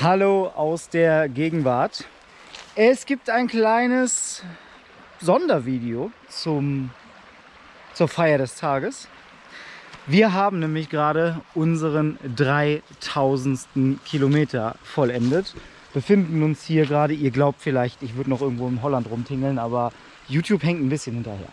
Hallo aus der Gegenwart. Es gibt ein kleines Sondervideo zum, zur Feier des Tages. Wir haben nämlich gerade unseren 3000. Kilometer vollendet. Befinden uns hier gerade, ihr glaubt vielleicht, ich würde noch irgendwo in Holland rumtingeln, aber YouTube hängt ein bisschen hinterher.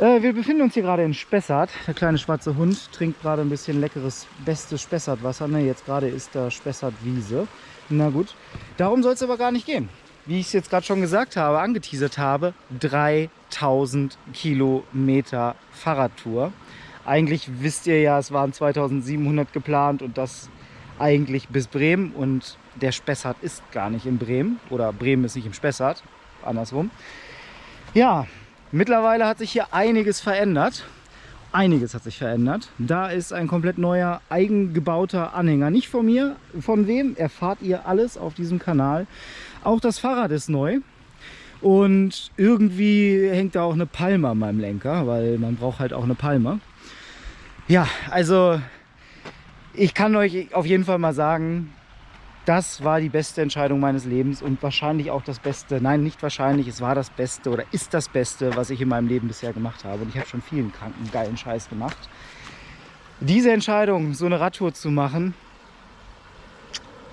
Äh, wir befinden uns hier gerade in Spessart. Der kleine schwarze Hund trinkt gerade ein bisschen leckeres, bestes Spessartwasser. Ne, jetzt gerade ist da Spessartwiese. Na gut, darum soll es aber gar nicht gehen. Wie ich es jetzt gerade schon gesagt habe, angeteasert habe, 3000 Kilometer Fahrradtour. Eigentlich wisst ihr ja, es waren 2700 geplant und das eigentlich bis Bremen und der Spessart ist gar nicht in Bremen oder Bremen ist nicht im Spessart, andersrum. Ja, Mittlerweile hat sich hier einiges verändert. Einiges hat sich verändert. Da ist ein komplett neuer, eigengebauter Anhänger. Nicht von mir, von wem, erfahrt ihr alles auf diesem Kanal. Auch das Fahrrad ist neu. Und irgendwie hängt da auch eine Palme an meinem Lenker, weil man braucht halt auch eine Palme. Ja, also ich kann euch auf jeden Fall mal sagen, das war die beste Entscheidung meines Lebens und wahrscheinlich auch das Beste, nein, nicht wahrscheinlich, es war das Beste oder ist das Beste, was ich in meinem Leben bisher gemacht habe. Und ich habe schon vielen kranken, geilen Scheiß gemacht. Diese Entscheidung, so eine Radtour zu machen,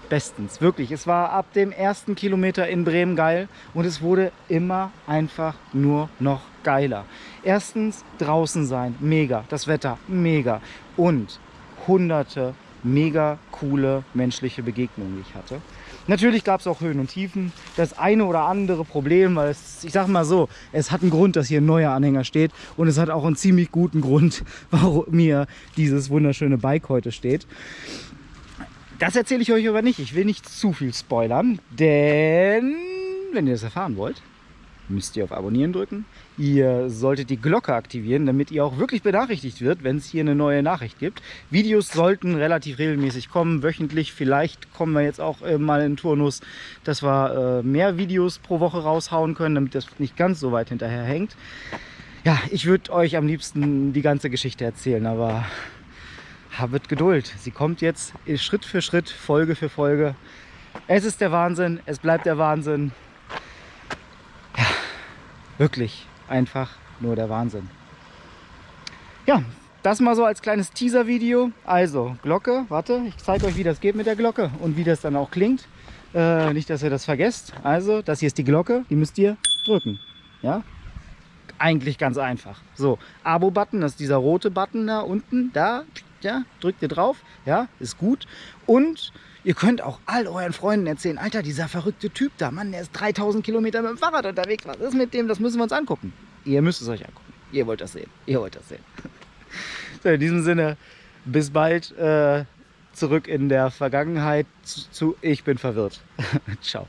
bestens, wirklich. Es war ab dem ersten Kilometer in Bremen geil und es wurde immer einfach nur noch geiler. Erstens draußen sein, mega, das Wetter, mega und hunderte mega coole menschliche Begegnungen, die ich hatte. Natürlich gab es auch Höhen und Tiefen. Das eine oder andere Problem, weil es, ich sage mal so, es hat einen Grund, dass hier ein neuer Anhänger steht und es hat auch einen ziemlich guten Grund, warum mir dieses wunderschöne Bike heute steht. Das erzähle ich euch aber nicht. Ich will nicht zu viel spoilern, denn wenn ihr das erfahren wollt, müsst ihr auf Abonnieren drücken. Ihr solltet die Glocke aktivieren, damit ihr auch wirklich benachrichtigt wird, wenn es hier eine neue Nachricht gibt. Videos sollten relativ regelmäßig kommen, wöchentlich. Vielleicht kommen wir jetzt auch äh, mal in Turnus, dass wir äh, mehr Videos pro Woche raushauen können, damit das nicht ganz so weit hinterher hängt. Ja, ich würde euch am liebsten die ganze Geschichte erzählen, aber habet Geduld. Sie kommt jetzt Schritt für Schritt, Folge für Folge. Es ist der Wahnsinn, es bleibt der Wahnsinn. Wirklich einfach nur der Wahnsinn. Ja, das mal so als kleines Teaser-Video. Also Glocke, warte, ich zeige euch, wie das geht mit der Glocke und wie das dann auch klingt. Äh, nicht, dass ihr das vergesst. Also, das hier ist die Glocke, die müsst ihr drücken. Ja, eigentlich ganz einfach. So, Abo-Button, das ist dieser rote Button da unten, da, ja, drückt ihr drauf, ja, ist gut. Und Ihr könnt auch all euren Freunden erzählen, Alter, dieser verrückte Typ da, Mann, der ist 3000 Kilometer mit dem Fahrrad unterwegs. Was ist mit dem? Das müssen wir uns angucken. Ihr müsst es euch angucken. Ihr wollt das sehen. Ihr wollt das sehen. So, in diesem Sinne, bis bald. Äh, zurück in der Vergangenheit zu, zu Ich bin verwirrt. Ciao.